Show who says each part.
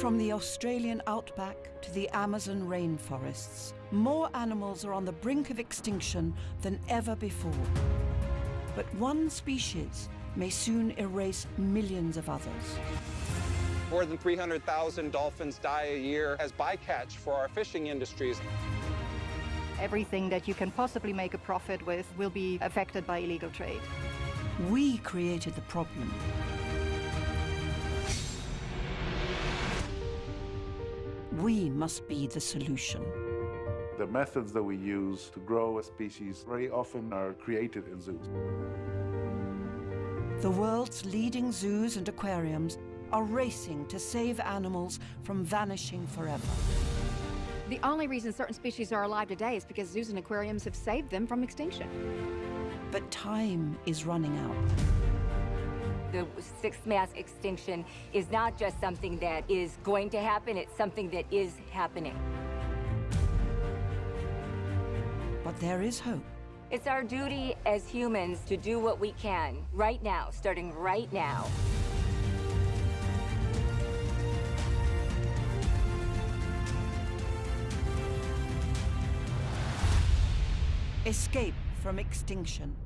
Speaker 1: From the Australian outback to the Amazon rainforests, more animals are on the brink of extinction than ever before. But one species may soon erase millions of others.
Speaker 2: More than 300,000 dolphins die a year as bycatch for our fishing industries.
Speaker 3: Everything that you can possibly make a profit with will be affected by illegal trade.
Speaker 1: We created the problem. We must be the solution.
Speaker 4: The methods that we use to grow a species very often are created in zoos.
Speaker 1: The world's leading zoos and aquariums are racing to save animals from vanishing forever.
Speaker 5: The only reason certain species are alive today is because zoos and aquariums have saved them from extinction.
Speaker 1: But time is running out.
Speaker 6: The sixth mass extinction is not just something that is going to happen, it's something that is happening.
Speaker 1: But there is hope.
Speaker 6: It's our duty as humans to do what we can right now, starting right now.
Speaker 1: Escape from extinction.